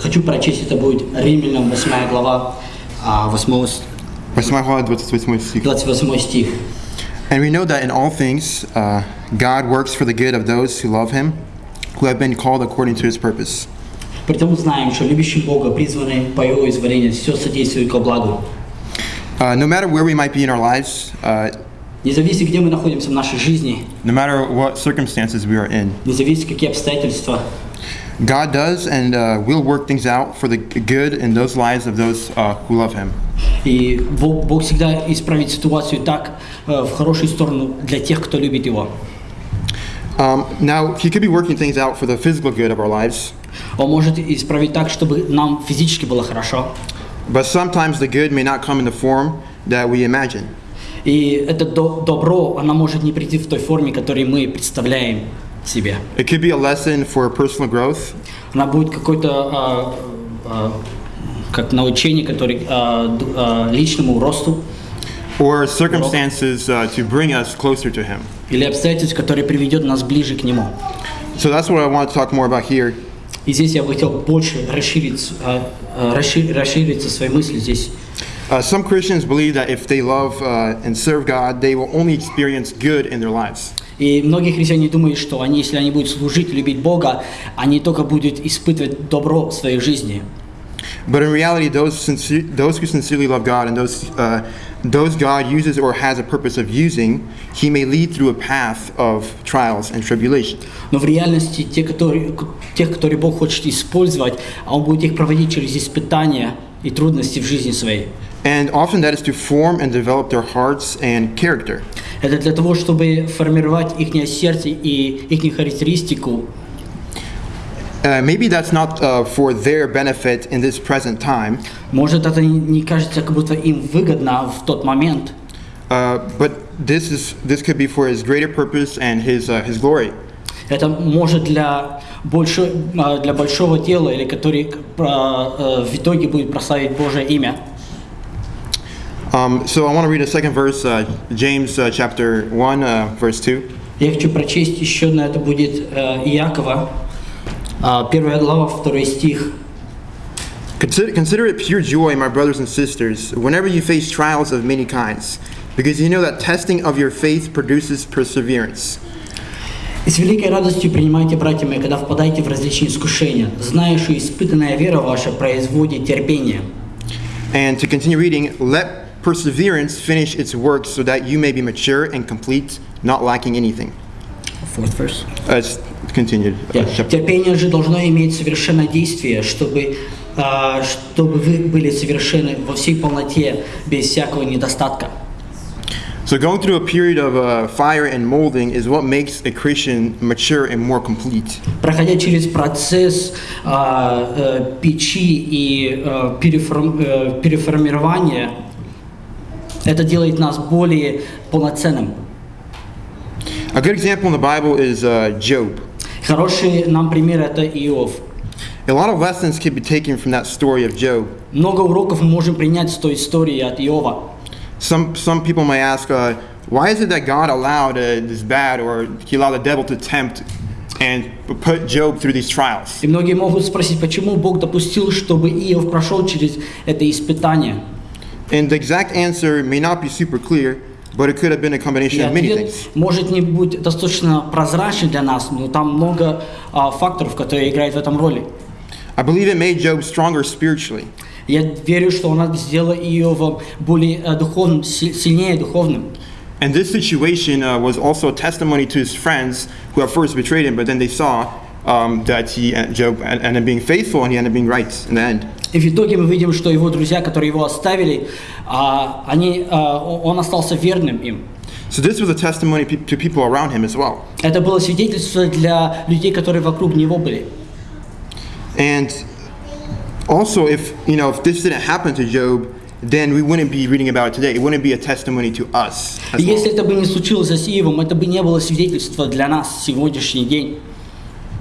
хочу прочесть, это будет Римлянам 8 глава, а, 8, с- 8 глава, 28 стих. 28 стих. And we know that in all things, uh, God works for the good of those who love Him, who have been called according to His purpose. Притому знаем, что любящим Бога призваны по Его изволению все содействует ко благу. Uh, no matter where we might be in our lives, uh, Не зависит, где мы находимся в нашей жизни, no matter what circumstances we are in, не зависит, какие обстоятельства, God does and uh, will work things out for the good in those lives of those uh, who love Him. И Бог, Бог всегда исправит ситуацию так, э, в хорошую сторону для тех, кто любит Его. Um, now, He could be working things out for the physical good of our lives, Он может исправить так, чтобы нам физически было хорошо. but sometimes the good may not come in the form that we imagine. И это до- добро, оно может не прийти в той форме, которую мы представляем себе. It could be a lesson for personal growth, Она будет какое-то а, а, как научение, которое а, д- а, личному росту or circumstances uh, to bring us closer to Him. или обстоятельств, которое приведет нас ближе к Нему. So that's what I want to talk more about here. И здесь я бы хотел больше расширить, а, а, расши- расшириться свои мысли здесь. Uh, some Christians believe that if they love uh, and serve God, they will only experience good in their lives. И многие христиане думают, что они, если они будут служить, любить Бога, они только будут испытывать добро в своей жизни. But in reality, those, sincere, those who sincerely love God and those, uh, those God uses or has a purpose of using, He may lead through a path of trials and tribulation. Но в реальности те, которые, тех, которые Бог хочет использовать, а Он будет их проводить через испытания и трудности в жизни своей. And often that is to form and develop their hearts and character. Это для того, чтобы формировать их сердце и их характеристику. Uh, maybe that's not uh, for their benefit in this present time, Может, это не- не кажется, как будто им выгодно в тот момент, uh, but this, is, this could be for His greater purpose and His, uh, his glory. Это может для, больше, а, для большого дела, или который а, э, в итоге будет прославить Божье имя. Um, so I want to read a second verse, uh, James uh, chapter 1, uh, verse 2. Я хочу прочесть еще одно, это будет э, Иакова, а, первая глава, второй стих. Consider, consider it pure joy, my brothers and sisters, whenever you face trials of many kinds, because you know that testing of your faith produces perseverance. «И с великой радостью принимайте, братья мои, когда впадаете в различные искушения, зная, что испытанная вера ваша производит терпение». And to continue reading, let perseverance finish its work so that you may be mature and complete, not lacking anything. Fourth verse. Uh, it's continued. uh, Yeah. chapter- Терпение же должно иметь совершенное действие, чтобы, а, чтобы вы были совершенны во всей полноте, без всякого недостатка. So going through a period of uh, fire and molding is what makes a Christian mature and more complete. Проходя через процесс а, э, печи и э, переформ- э, переформирования, это делает нас более полноценным. A good example in the Bible is uh, Job. Хороший нам пример это Иов. A lot of lessons can be taken from that story of Job. Много уроков мы можем принять с той истории от Иова. Some, some people may ask, uh, why is it that God allowed uh, this bad or he allowed the devil to tempt and put Job through these trials? И многие могут спросить, почему Бог допустил, чтобы Иов прошел через это испытание. And the exact answer may not be super clear, but it could have been a И combination of many ответ things. может не быть достаточно прозрачным для нас, но там много а, факторов, которые играют в этом роли. I believe it made Job stronger spiritually. Я верю, что она сделала Иова более э, духовным, си- сильнее духовным. And this situation uh, was also a testimony to his friends who at first betrayed him, but then they saw um, that he, uh, Job en- ended up being faithful and he ended up being right in the end. И в итоге мы видим, что его друзья, которые его оставили, а, они, а, о- он остался верным им. So this was a testimony pe- to people around him as well. Это было свидетельство для людей, которые вокруг него были. And also, if you know, if this didn't happen to Job, then we wouldn't be reading about it today. It wouldn't be a testimony to us. И As если well. это бы не случилось с Иовом, это бы не было свидетельство для нас сегодняшний день.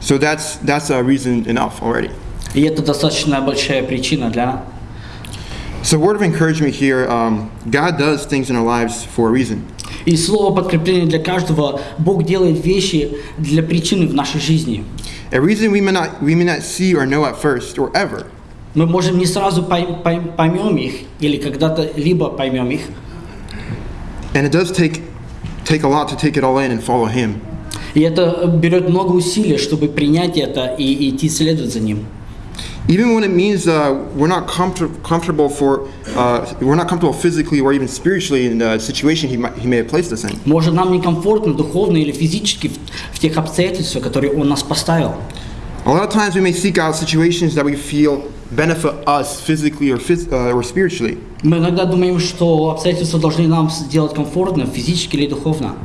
So that's that's a reason enough already. И это достаточно большая причина для нас. So, word of encouragement here: um, God does things in our lives for a reason. И слово подкрепление для каждого. Бог делает вещи для причины в нашей жизни. A reason we may not we may not see or know at first or ever. Мы можем не сразу пой- пой- поймем их, или когда-то либо поймем их. And it does take take a lot to take it all in and follow him. И это берет много усилий, чтобы принять это и идти следовать за ним. Even when it means uh, we're not comfort- comfortable for uh, we're not comfortable physically or even spiritually in the situation he, might, he may have placed us in. Может, нам некомфортно духовно или физически в, в тех обстоятельствах, которые Он нас поставил. A lot of times we may seek out situations that we feel benefit us physically or, phys- uh, or spiritually. Мы иногда думаем, что обстоятельства должны нам сделать комфортно, физически или духовно.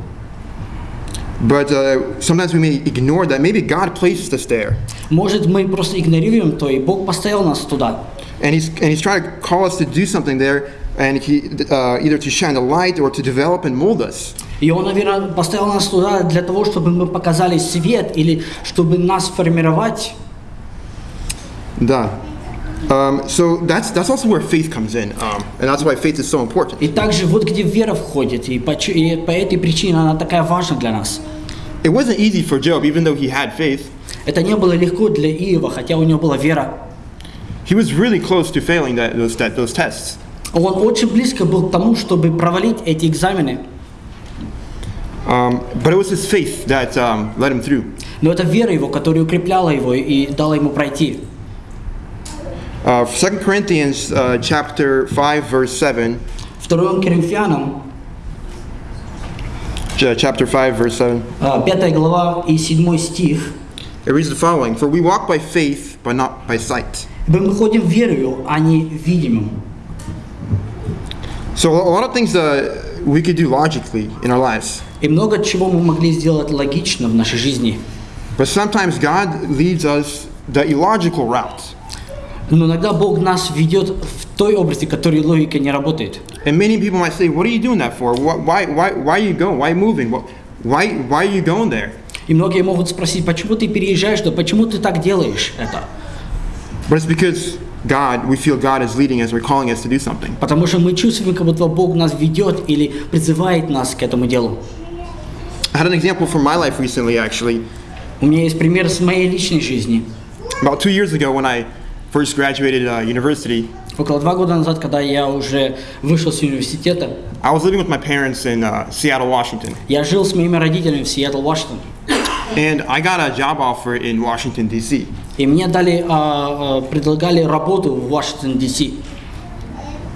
But uh, sometimes we may ignore that. Maybe God placed us there. Может, мы просто игнорируем то, и Бог поставил нас туда. And he's, and he's trying to call us to do something there, and he, uh, either to shine a light or to develop and mold us. И Он, наверное, поставил нас туда для того, чтобы мы показали свет или чтобы нас формировать. Да. Um, so that's, that's also where faith comes in, um, and that's why faith is so important. И также вот где вера входит, и по, и по этой причине она такая важна для нас. It wasn't easy for Job, even though he had faith. Это не было легко для Иова, хотя у него была вера. He was really close to failing that, those, that, those tests. Он очень близко был к тому, чтобы провалить эти экзамены. Um, but it was his faith that um, led him through. Но это вера его, которая укрепляла его и дала ему пройти. Uh, 2 Corinthians uh, chapter 5, verse 7. 2 Коринфянам, ch- Chapter 5, verse 7. 5 глава и 7 стих. It reads the following For we walk by faith, but not by sight. Мы выходим верою, а не видимым. So a lot of things uh, we could do logically in our lives. И много чего мы могли сделать логично в нашей жизни. But sometimes God leads us the illogical route. Но иногда Бог нас ведет в той области, в которой логика не работает. And many people might say, What are you doing that for? Wh- Why, why, why are you going? Why moving? Wh- Why, why are you going there? И многие могут спросить, почему ты переезжаешь, да почему ты так делаешь это? But it's because God, we feel God is leading us or calling us to do something. Потому что мы чувствуем, как будто Бог нас ведет или призывает нас к этому делу. I had an example from my life recently, actually. У меня есть пример с моей личной жизни. About two years ago, when I first graduated uh, university, Около два года назад, когда я уже вышел с университета, I was living with my parents in uh, Seattle, Washington. я жил с моими родителями в Сиэтл, Вашингтон. And I got a job offer in Washington, D.C. И мне дали, а, а, предлагали работу в Вашингтон, Д.С.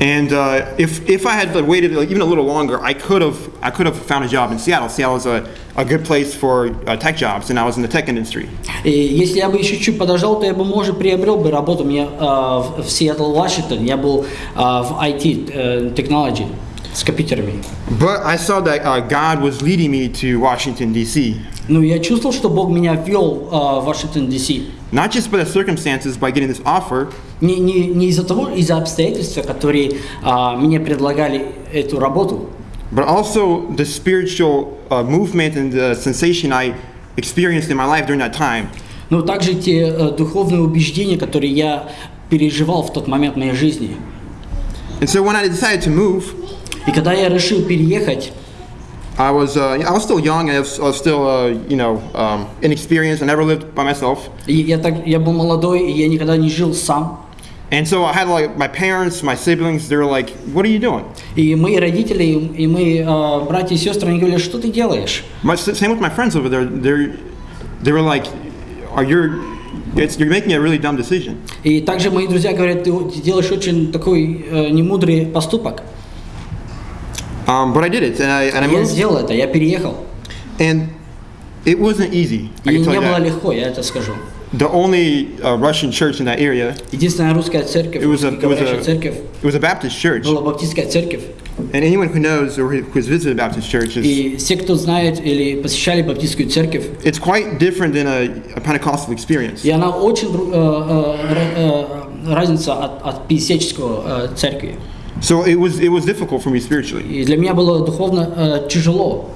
And uh, if, if I had waited like, even a little longer, I could have I could have found a job in Seattle. Seattle is a, a good place for uh, tech jobs, and I was in the tech industry. И если я бы еще чуть подождал, то я бы, может, приобрел бы работу мне а, в, Сиэтл, Вашингтон. Я был а, в IT, э, technology, с компьютерами. But I saw that uh, God was leading me to Washington, D.C. Ну, я чувствовал, что Бог меня вел а, в Вашингтон, Д.С. Not just by the circumstances, by getting this offer, Не, не, не из-за того, из-за обстоятельств, которые а, мне предлагали эту работу, but also the spiritual uh, movement and the sensation I experienced in my life during that time. но также те э, духовные убеждения, которые я переживал в тот момент в моей жизни. And so when I decided to move, И когда я решил переехать, I was uh, I was still young. I was, I was still uh, you know um, inexperienced. I never lived by myself. и я, так, я был молодой, и я никогда не жил сам. And so I had like my parents, my siblings. They were like, "What are you doing?" И мои родители, и мои э, братья и сестры, они говорили, что ты делаешь? My, same with my friends over there. They they were like, "Are you? It's, you're making a really dumb decision." И также мои друзья говорят, ты делаешь очень такой э, немудрый поступок. Um, but I did it, and I and I Я moved, сделал это, я переехал. and it wasn't easy. I И can tell не you было that. легко, я это скажу. The only uh, Russian church in that area, Единственная русская церковь, it was a it was говорящая a, церковь, it was a Baptist church. была баптистская церковь. And anyone who knows or who has visited a Baptist church is И все, кто знает или посещали баптистскую церковь, it's quite different than a, a Pentecostal experience. и она очень дру- э, э, ра- э, разница от, от пятидесяческого э, церкви. So it was it was difficult for me spiritually. И для меня было духовно э, тяжело.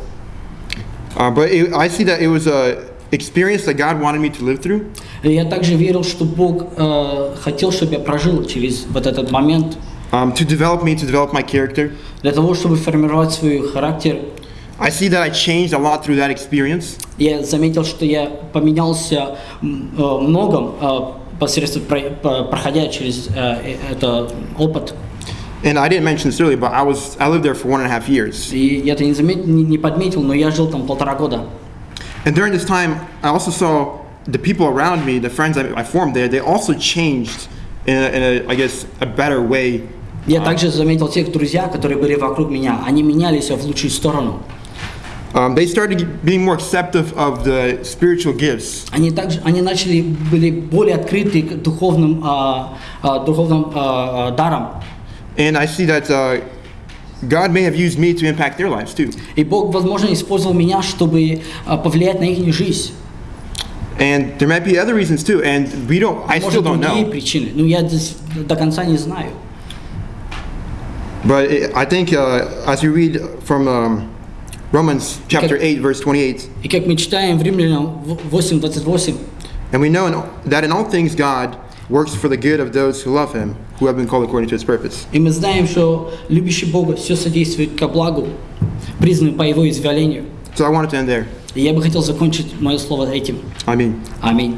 Uh, but it, I see that it was a experience that God wanted me to live through. Я также верил, что Бог э, хотел, чтобы я прожил через вот этот момент, Um, to develop me, to develop my character, для того, чтобы формировать свой характер, I see that I changed a lot through that experience. Я заметил, что я поменялся э, многом э, посредством про- по- проходя через этот опыт. And I didn't mention this earlier, but I was I lived there for one and a half years. И я это не, замет- не- не подметил, но я жил там полтора года. And during this time, I also saw the people around me, the friends I, I formed there, they also changed in a, in a I guess, a better way. Я также заметил тех друзья, которые были вокруг меня. Они менялись в лучшую сторону. Um, they started being more acceptive of the spiritual gifts. Они также они начали были более открыты к духовным а, а, духовным а, а, дарам. And I see that uh, God may have used me to impact their lives too. И Бог, возможно, использовал меня, чтобы а, повлиять на их жизнь. And there might be other reasons too, and we don't, I still Может, don't другие know. причины. Но я здесь до конца не знаю. But it, I think uh, as you read from um, Romans chapter 8, verse 28, И как мы читаем в Римлянам 8.28, and we know in, that in all things God works for the good of those who love him, Who have been called according to his purpose. и мы знаем, что любящий Бога все содействует ко благу, признанный по Его изволению. So I wanted to end there. И я бы хотел закончить мое слово этим. Mean. Аминь.